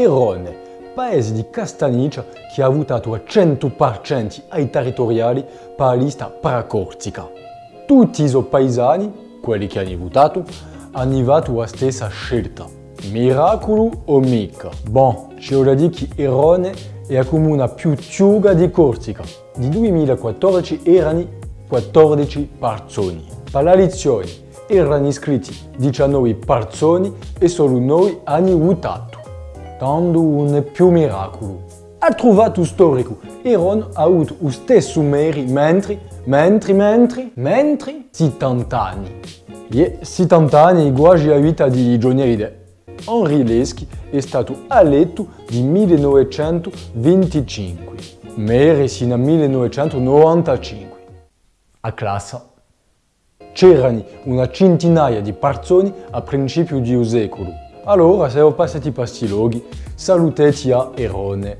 Erone, paese di Castagniccia che ha votato a 100% ai territoriali per la lista paracorsica. Tutti i paesani, quelli che hanno votato, hanno fatto la stessa scelta. Miracolo o mica? Bon, c'è da dire che Erone è la comune più ciuga di Corsica. Di 2014 erano 14 persone. Per la lezione erano iscritti 19 persone e solo noi hanno votato. Tanto non è più miracolo. Ha trovato storico, Eron ha avuto lo stesso meri mentre, mentre, mentre, mentre 70 anni. E 70 anni quasi la vita di Johnny Hallyday. Henri Leschi è stato eletto nel 1925, Meri sino al 1995. A classe c'erano una centinaia di persone a principio di un secolo. Allora, se ho passati questi luoghi, salutati a Erone.